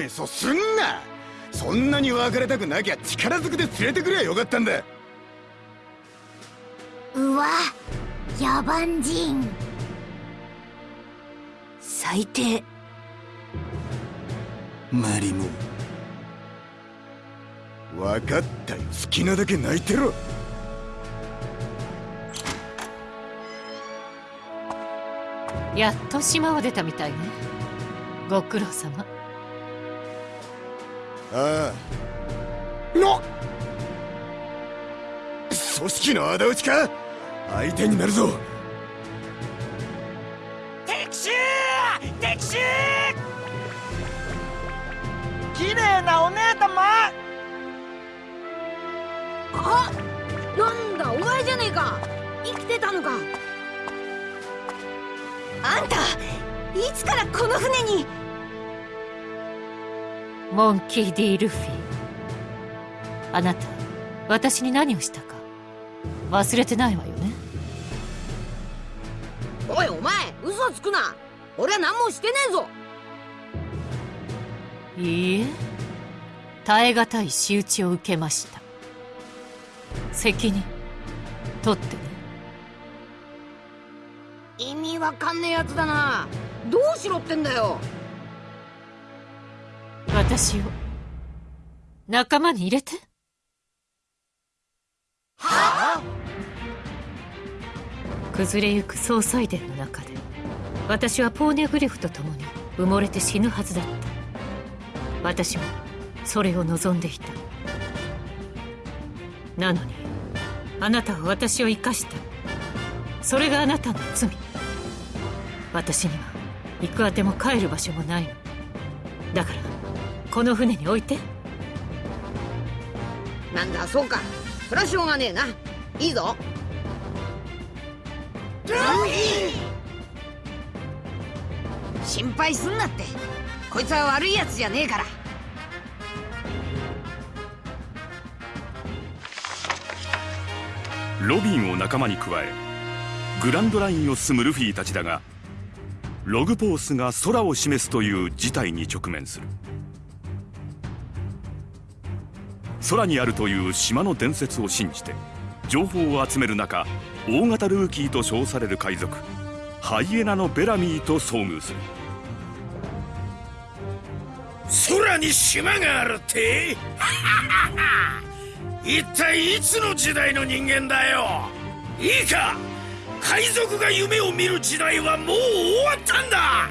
めそすんな。そんなに別れたくなきゃ力ずくで連れてくりゃよかったんだ。うわ野蛮人。最低。マリモ。分かったよ。好きなだけ泣いてろ。やっと島を出たみたいね。ご苦労様ああの。組織の仇討ちか？相手になるぞ。敵襲！敵襲！綺麗なお姉様！あなんだお前じゃねえか。生きてたのか。あんたいつからこの船に？モンキー・ディ・ルフィ。あなた私に何をしたか？忘れてないわよね？おいお前嘘つくな。俺は何もしてねえぞ。いいえ。耐え難い仕打ちを受けました。責任取ってね。意味わかんねえやつだな。どうしろってんだよ私を仲間に入れて。はあ？崩れゆく総裁殿の中で私はポーネグリフと共に埋もれて死ぬはずだった。私もそれを望んでいた。なのにあなたは私を生かした。それがあなたの罪。私には行くあても帰る場所もないの。だからこの船に置いて。なんだそうか。そりゃしょうがねえな。いいぞ。ルフィ心配すんなって。こいつは悪いやつじゃねえから。ロビンを仲間に加えグランドラインを進むルフィたちだがログポースが空を示すという事態に直面する空にあるという島の伝説を信じて情報を集める中大型ルーキーと称される海賊ハイエナのベラミーと遭遇する。空に島があるって？一体いつの時代の人間だよ？いいか？海賊が夢を見る時代はもう終わったんだ！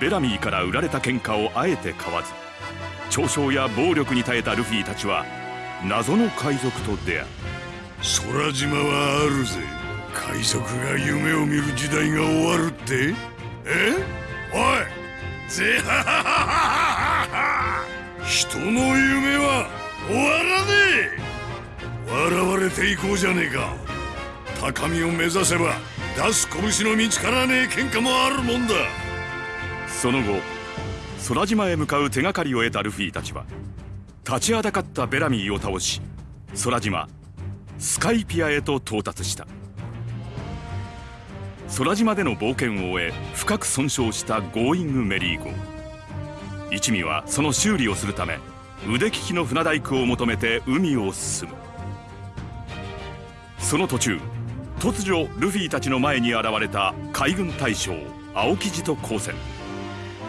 ベラミーから売られた喧嘩をあえて買わず嘲笑や暴力に耐えたルフィたちは謎の海賊と出会う。空島はあるぜ。海賊が夢を見る時代が終わるって？え？おい！ぜははははは人の夢は終わらねえ。笑われていこうじゃねえか。高みを目指せば出す拳の見つからねえ喧嘩もあるもんだ。その後空島へ向かう手がかりを得たルフィたちは立ちはだかったベラミーを倒し空島スカイピアへと到達した。空島での冒険を終え深く損傷したゴーイングメリー号。一味はその修理をするため腕利きの船大工を求めて海を進む。その途中突如ルフィたちの前に現れた海軍大将青木路と交戦。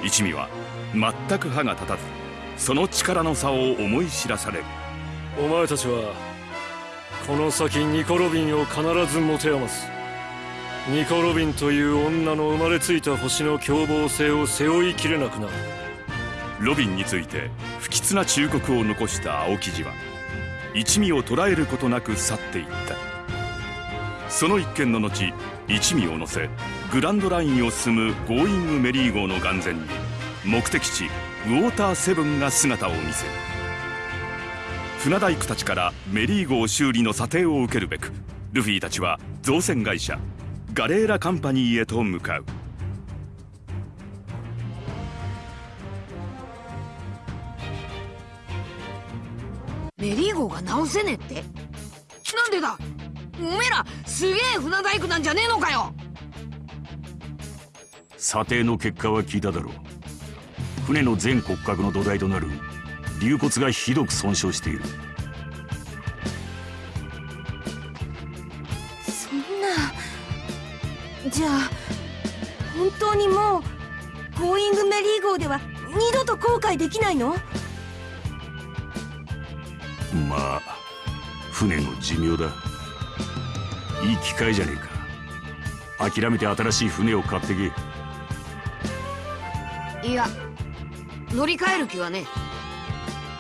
一味は全く歯が立たずその力の差を思い知らされる。お前たちはこの先ニコ・ロビンを必ず持て余す。ニコ・ロビンという女の生まれついた星の凶暴性を背負いきれなくなる。ロビンについて不吉な忠告を残した青木路は一味を捕らえることなく去っていった。その一件の後一味を乗せグランドラインを進むゴーイングメリー号の眼前に目的地ウォーターセブンが姿を見せる。船大工たちからメリー号修理の査定を受けるべくルフィたちは造船会社ガレーラカンパニーへと向かう。メリー号が直せねえって？なんでだ？おめえらすげえ船大工なんじゃねえのかよ！査定の結果は聞いただろう船の全骨格の土台となる龍骨がひどく損傷している。そんなじゃあ本当にもうゴーイングメリー号では二度と航海できないの？まあ船の寿命だ。いい機会じゃねえか。諦めて新しい船を買ってけ。いや乗り換える気はねえ。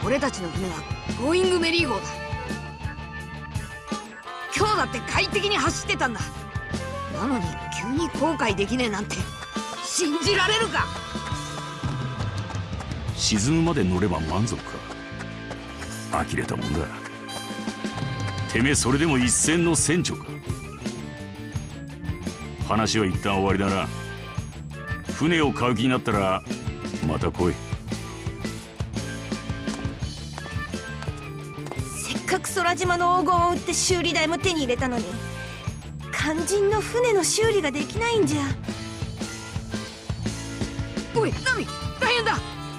俺たちの船はゴーイングメリー号だ。今日だって快適に走ってたんだ。なのに急に後悔できねえなんて信じられるか？沈むまで乗れば満足か？呆れたもんだ。てめえそれでも一船の船長か？話は一旦終わりだな。船を買う気になったらまた来い。せっかく空島の黄金を売って修理代も手に入れたのに肝心の船の修理ができないんじゃ。おいナミ大変だ。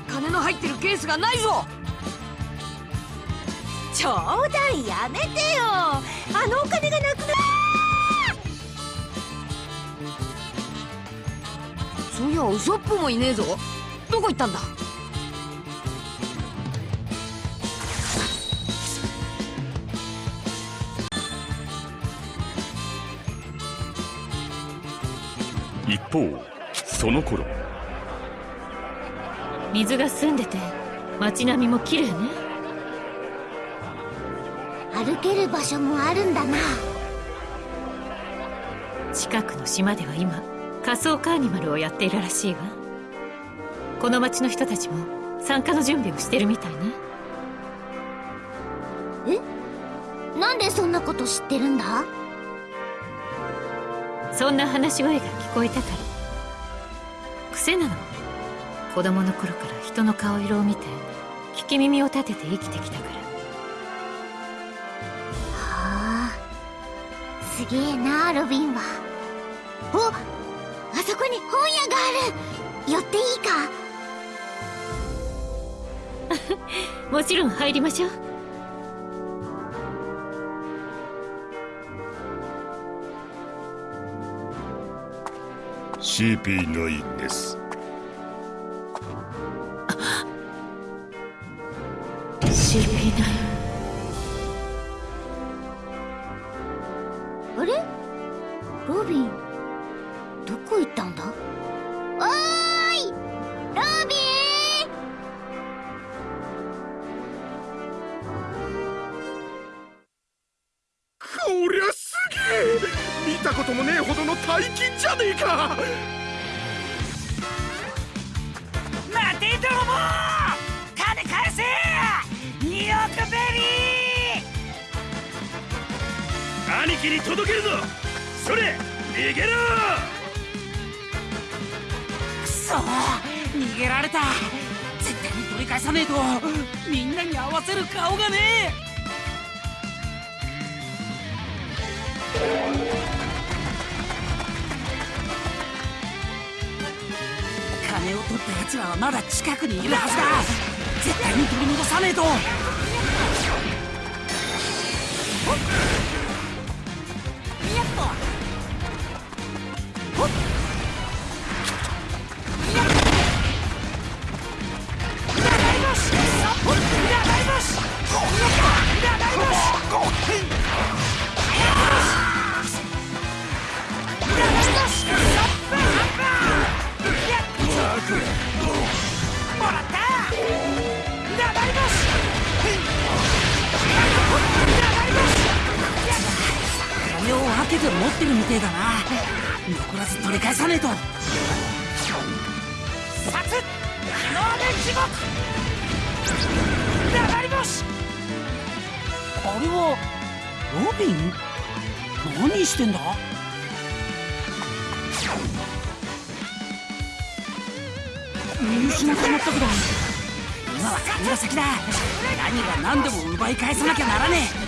金の入ってるケースがないぞ。冗談やめてよ。あのお金がなくなそういやウソップもいねえぞ。どこ行ったんだ？一方その頃。水が澄んでて街並みも綺麗ね。歩ける場所もあるんだな。近くの島では今仮想カーニバルをやっているらしいわ。この町の人たちも参加の準備をしてるみたいね。なんでそんなこと知ってるんだ？そんな話し声が聞こえたから。癖なの。子供の頃から人の顔色を見て聞き耳を立てて生きてきたから。はあすげえなロビンは。おあそこに本屋がある。寄っていいか？もちろん入りましょう CP9 です。知りない。あれ？ロビン。どこ行ったんだ？おーい！ロビこりゃすげえ。見たこともねえ大金じゃねえか。待て泥棒！金返せ！2億ベリー！兄貴に届けるぞ。それ逃げろ！くそ逃げられた！絶対に取り返さねえと！みんなに合わせる顔がねえ金を取った奴らはまだ近くにいるはずだ。絶対に取り戻さねえと。流れ星あれはロビン？何してんだ？見失ってしまったけど今は神が先だ。何が何でも奪い返さなきゃならねえ。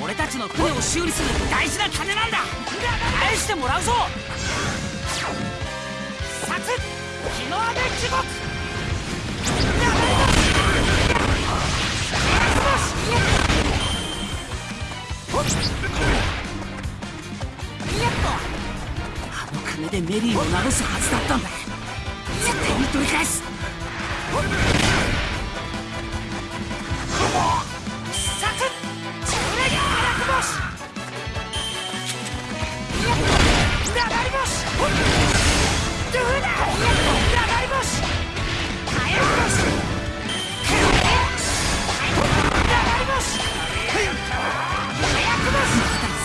俺たの船を修理す。る大事な金なんだ返してもらうぞやめろ金でメリーを治すはずだったんだ。絶対に取り返す。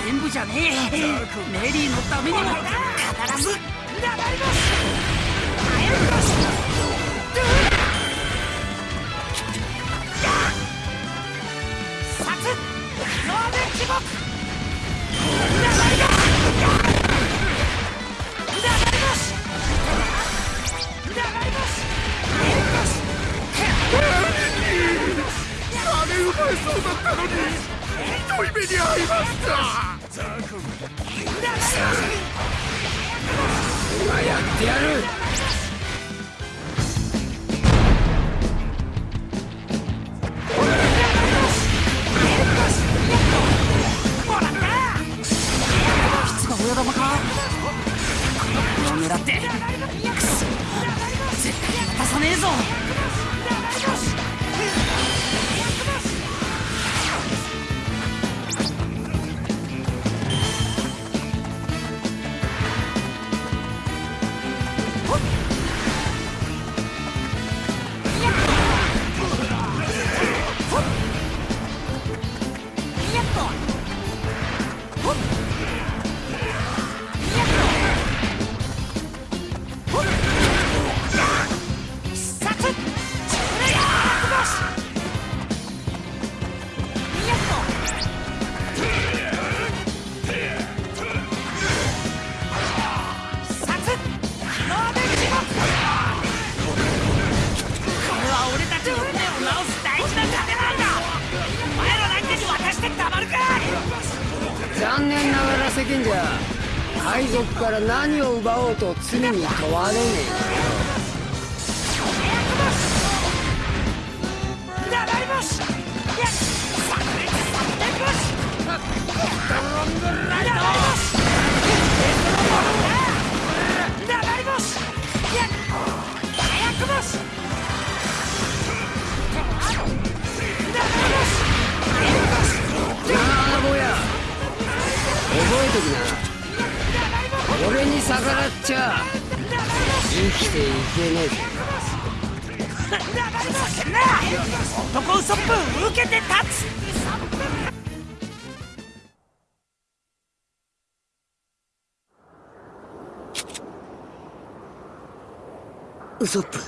全部じゃねえ。メリーのためにもや火薬星流れ星えなあ坊や覚えときなちゃ生きていけねえぜ。男ウソップ受けて立つ。ウソップ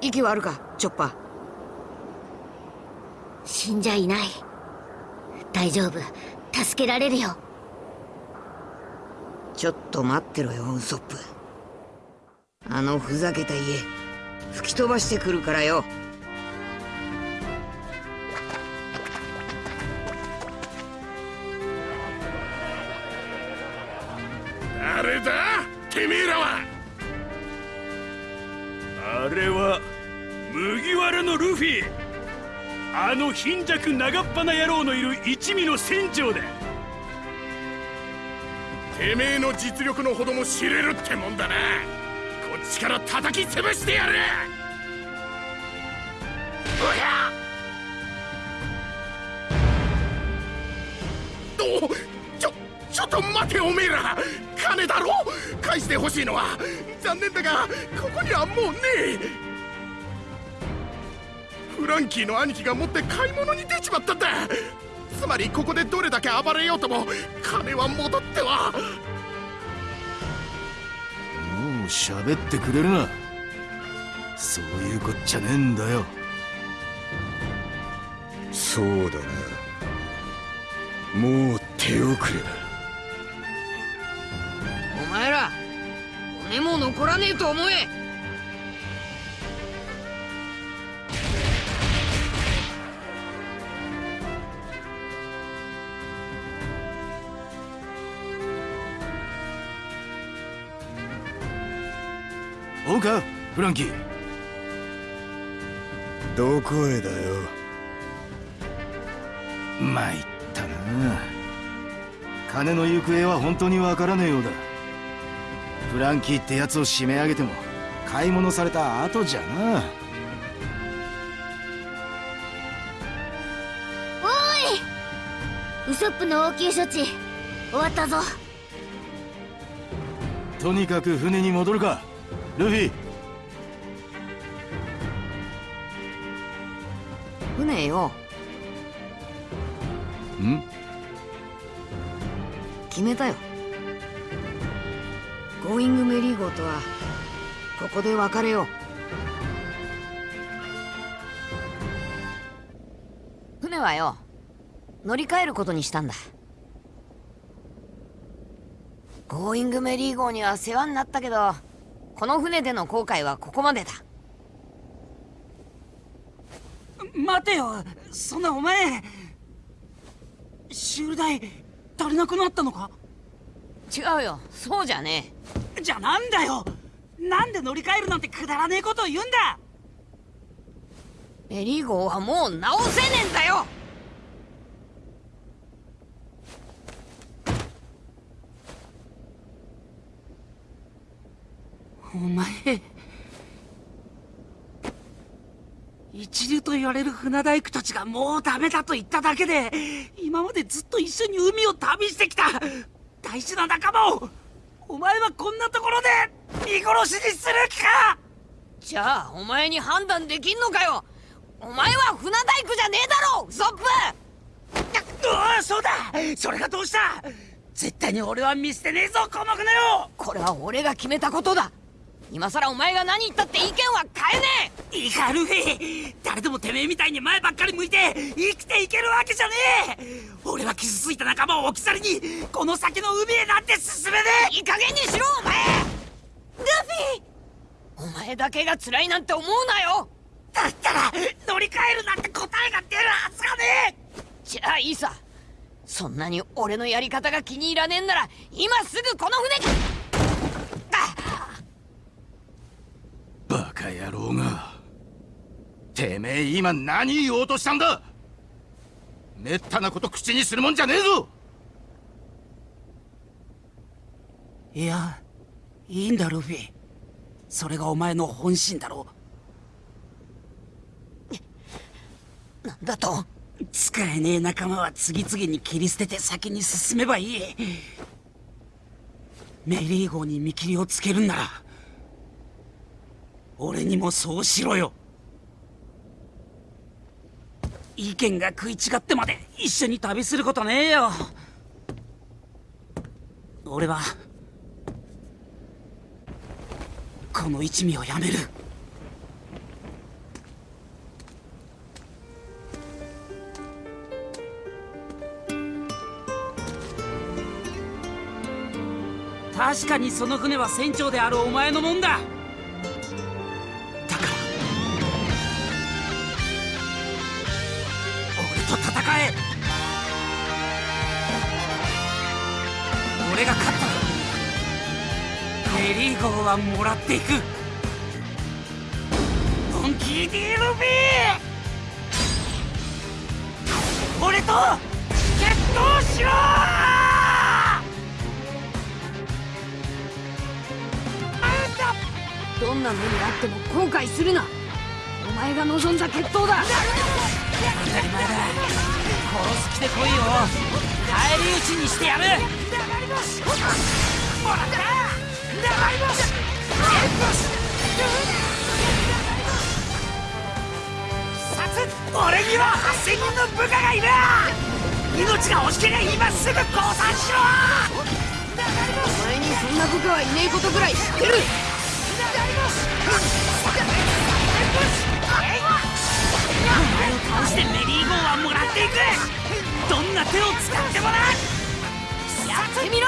息はあるかチョッパー。死んじゃいない。大丈夫。助けられるよちょっと待ってろよウソップ。あのふざけた家吹き飛ばしてくるからよ。誰だてめえらは。あれは麦わらのルフィ。あの貧弱長っ鼻野郎のいる一味の船長だてめえの実力のほども知れるってもんだな。こっちから叩き潰してやる。おや。おちょちょっと待ておめえら。金だろ。返してほしいのは。残念だがここにはもうねえ。フランキーの兄貴が持って買い物に出ちまったんだ。つまりここでどれだけ暴れようとも金は戻っては。もう喋ってくれるな。そういうこっちゃねえんだよ。そうだな。もう手遅れだ。お前ら骨も残らねえと思えうかフランキー。どこへだよ？参ったな。金の行方は本当にわからねえようだ。フランキーってやつを締め上げても買い物された後じゃな。ウソップの応急処置終わったぞ。とにかく船に戻るかルフィ。船よ。ん？決めたよ。ゴーイングメリー号とはここで別れよう。船はよ乗り換えることにしたんだ。ゴーイングメリー号には世話になったけどこの船での航海はここまでだ。待てよそんなお前。修理代足りなくなったのか？違うよそうじゃねじゃあなんだよ。なんで乗り換えるなんてくだらねえことを言うんだ？えメリー号はもう直せねえんだよお前一流と言われる船大工たちがもうダメだと言っただけで今までずっと一緒に海を旅してきた大事な仲間をお前はこんなところで見殺しにする気か!じゃあお前に判断できんのかよ!お前は船大工じゃねえだろウソップうわそうだ!それがどうした!絶対に俺は見捨てねえぞこの船をこれは俺が決めたことだ今さらお前が何言ったって意見は変えねえ！いいかルフィ誰でもてめえみたいに前ばっかり向いて生きていけるわけじゃねえ！俺は傷ついた仲間を置き去りにこの先の海へなんて進めねえ！いい加減にしろお前！ルフィ！お前だけが辛いなんて思うなよ！だったら乗り換えるなんて答えが出るはずがねえ！じゃあいいさそんなに俺のやり方が気に入らねえんなら今すぐこの船にバカ野郎が。てめえ今何言おうとしたんだ。めったなこと口にするもんじゃねえぞ。いやいいんだルフィ。それがお前の本心だろなんだと。使えねえ仲間は次々に切り捨てて先に進めばいい。メリー号に見切りをつけるんなら。俺にもそうしろよ。意見が食い違ってまで一緒に旅することねえよ。俺はこの一味をやめる。確かにその船は船長であるお前のもんだ。俺が勝ったらメリー号はもらっていく。モンキー・ディ・ルビー。俺と決闘しろ！どんな目にあっても後悔するな。お前が望んだ決闘だ。当たり前だ。殺す気で来いよ。返り討ちにしてやる俺には8000人の部下がいる命が惜しけりゃ今すぐ降参しろお前にそんな部下はいねえことぐらい知ってるお前を倒してメリー号はもらっていく。どんな手を使ってもな。やってみろ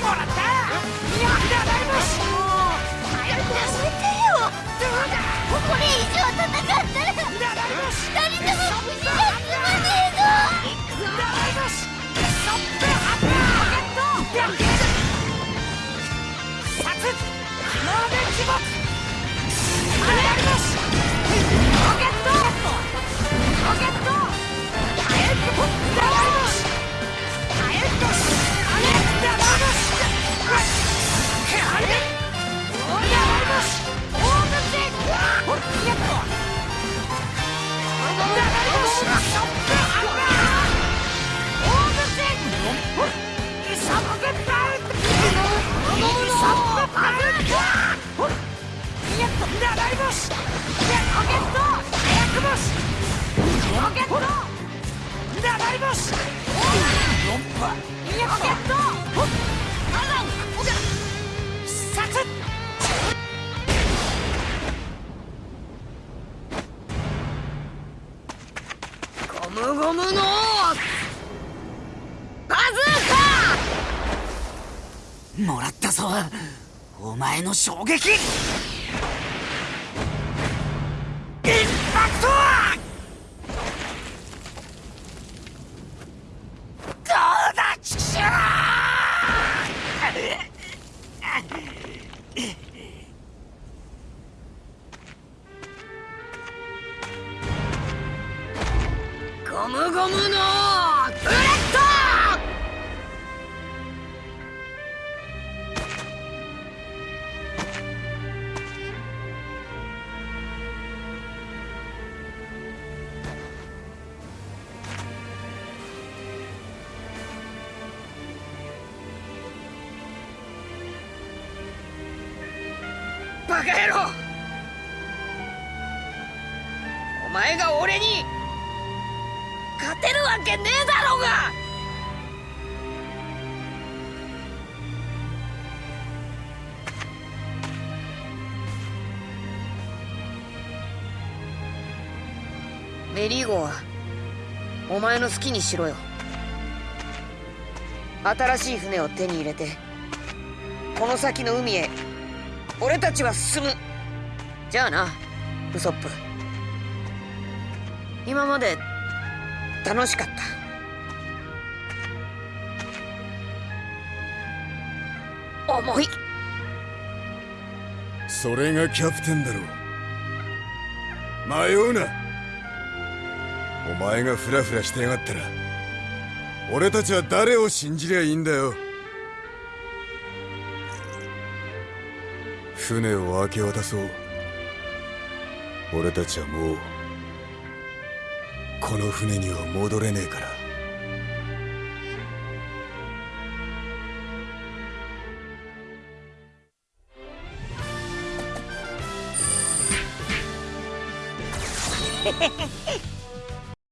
もらった I'm not Capone. もらったぞ。お前の衝撃。インパクトバカ野郎。お前が俺に勝てるわけねえだろうが。メリーゴはお前の好きにしろよ。新しい船を手に入れてこの先の海へ俺たちは進む。じゃあなウソップ。今まで楽しかった。重い。それがキャプテンだろう。迷うな。お前がフラフラしてやがったら俺たちは誰を信じりゃいいんだよ。船を明け渡そう。俺たちはもうこの船には戻れねえから。